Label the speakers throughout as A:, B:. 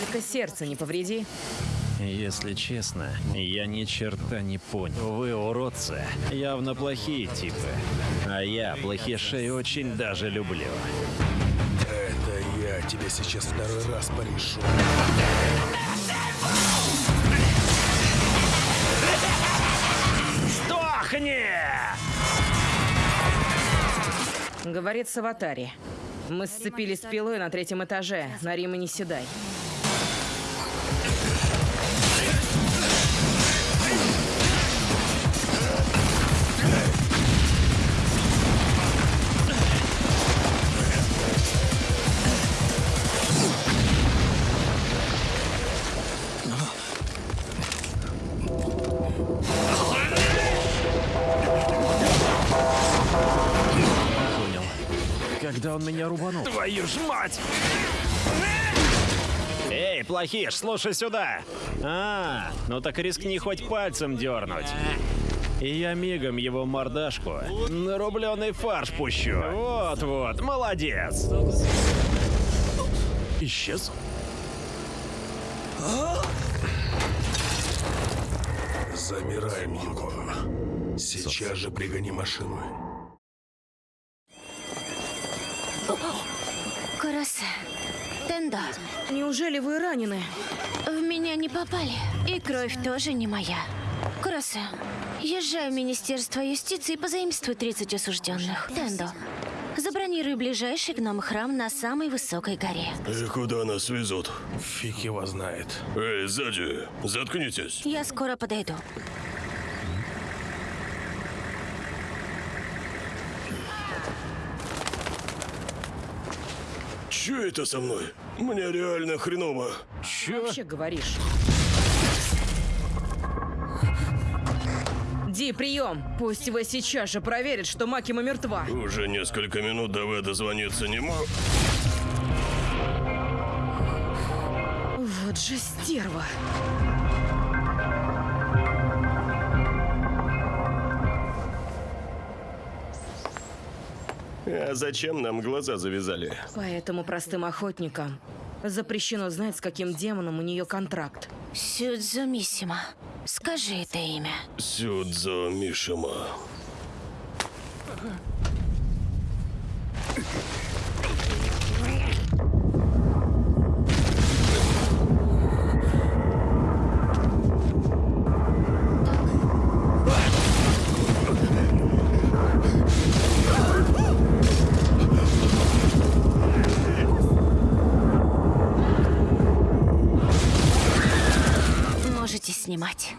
A: Только сердце не повреди.
B: Если честно, я ни черта не понял. Вы уродцы, явно плохие типы. А я плохишей очень даже люблю.
C: Это я тебе сейчас второй раз порешу.
B: Сдохни!
A: Говорит Саватари. Мы сцепились с пилой на третьем этаже. На Рима не седай.
B: Когда он меня рубанул? Твою ж мать! Эй, плохиш, слушай сюда! А, ну так рискни хоть пальцем дернуть. И я мигом его мордашку на рубленый фарш пущу. Вот-вот, молодец. Исчез?
C: Замираем его. Сейчас же пригони машину.
D: Куросе. Тендо.
A: Неужели вы ранены?
D: В меня не попали. И кровь тоже не моя. Куросе. Езжай в Министерство юстиции и позаимствуй 30 осужденных. Тендо. Забронируй ближайший гном храм на самой высокой горе.
E: И куда нас везут?
C: Фиг его знает.
E: Эй, сзади, заткнитесь.
D: Я скоро подойду.
E: Че это со мной? Мне реально хреново.
B: Чё?
A: Вообще говоришь. Ди, прием! Пусть его сейчас же проверят, что Макима мертва.
E: Уже несколько минут до дозвониться не мог.
A: Вот же стерва.
E: А зачем нам глаза завязали?
A: Поэтому простым охотникам запрещено знать, с каким демоном у нее контракт.
D: Сюдзумисима. Скажи это имя.
E: Сюдзо Мишима.
D: Можете снимать.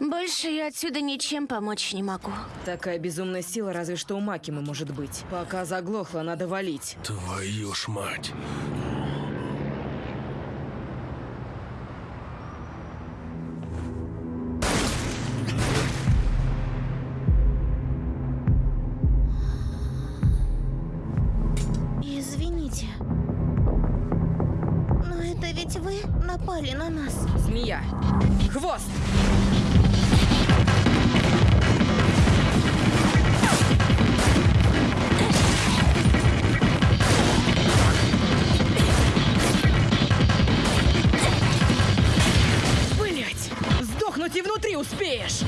D: Больше я отсюда ничем помочь не могу.
A: Такая безумная сила разве что у Макимы может быть. Пока заглохла, надо валить.
C: Твою ж мать.
F: Извините. Ведь вы напали на нас.
A: Змея. Хвост! Блять! Сдохнуть и внутри успеешь!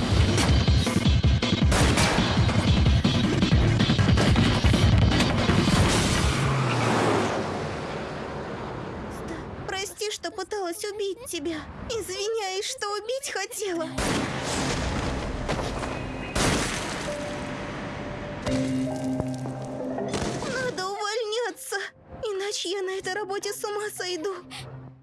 F: Что пыталась убить тебя. Извиняюсь, что убить хотела. Надо увольняться, иначе я на этой работе с ума сойду.